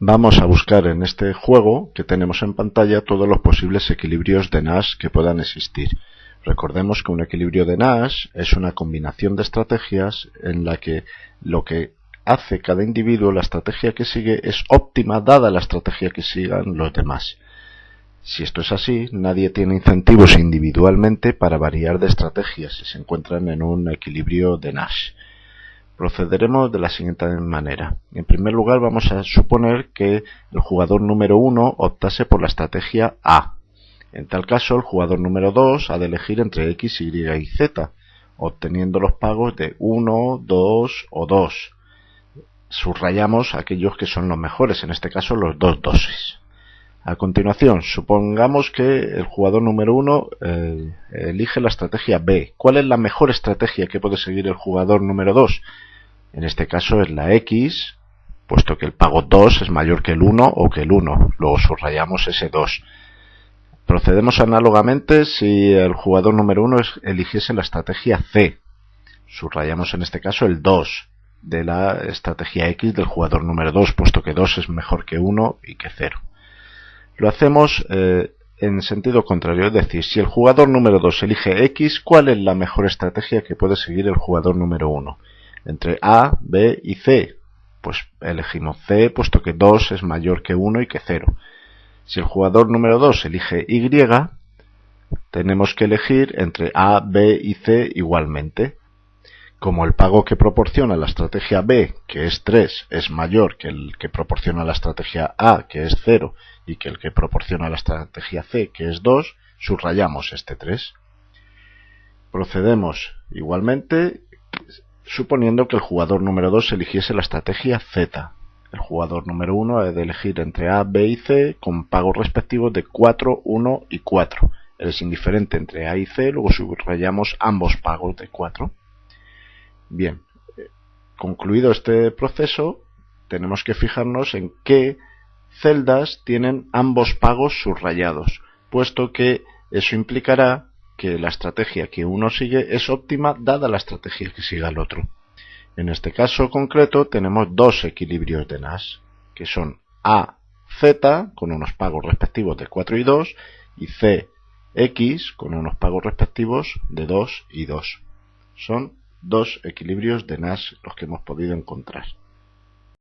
Vamos a buscar en este juego que tenemos en pantalla todos los posibles equilibrios de Nash que puedan existir. Recordemos que un equilibrio de Nash es una combinación de estrategias en la que lo que hace cada individuo, la estrategia que sigue, es óptima dada la estrategia que sigan los demás. Si esto es así, nadie tiene incentivos individualmente para variar de estrategias si se encuentran en un equilibrio de Nash. Procederemos de la siguiente manera. En primer lugar vamos a suponer que el jugador número 1 optase por la estrategia A. En tal caso el jugador número 2 ha de elegir entre X, Y y Z, obteniendo los pagos de 1, 2 o 2. Subrayamos aquellos que son los mejores, en este caso los dos doses. A continuación, supongamos que el jugador número 1 eh, elige la estrategia B. ¿Cuál es la mejor estrategia que puede seguir el jugador número 2? En este caso es la X, puesto que el pago 2 es mayor que el 1 o que el 1. Luego subrayamos ese 2. Procedemos análogamente si el jugador número 1 eligiese la estrategia C. Subrayamos en este caso el 2 de la estrategia X del jugador número 2, puesto que 2 es mejor que 1 y que 0. Lo hacemos eh, en sentido contrario, es decir, si el jugador número 2 elige X, ¿cuál es la mejor estrategia que puede seguir el jugador número 1? Entre A, B y C. Pues elegimos C, puesto que 2 es mayor que 1 y que 0. Si el jugador número 2 elige Y, tenemos que elegir entre A, B y C igualmente. Como el pago que proporciona la estrategia B, que es 3, es mayor que el que proporciona la estrategia A, que es 0, y que el que proporciona la estrategia C, que es 2, subrayamos este 3. Procedemos igualmente suponiendo que el jugador número 2 eligiese la estrategia Z. El jugador número 1 ha de elegir entre A, B y C con pagos respectivos de 4, 1 y 4. Es indiferente entre A y C, luego subrayamos ambos pagos de 4. Bien, eh, concluido este proceso, tenemos que fijarnos en qué celdas tienen ambos pagos subrayados, puesto que eso implicará que la estrategia que uno sigue es óptima dada la estrategia que siga el otro. En este caso concreto tenemos dos equilibrios de Nash, que son A, Z, con unos pagos respectivos de 4 y 2, y C, X, con unos pagos respectivos de 2 y 2. Son dos equilibrios de Nash los que hemos podido encontrar.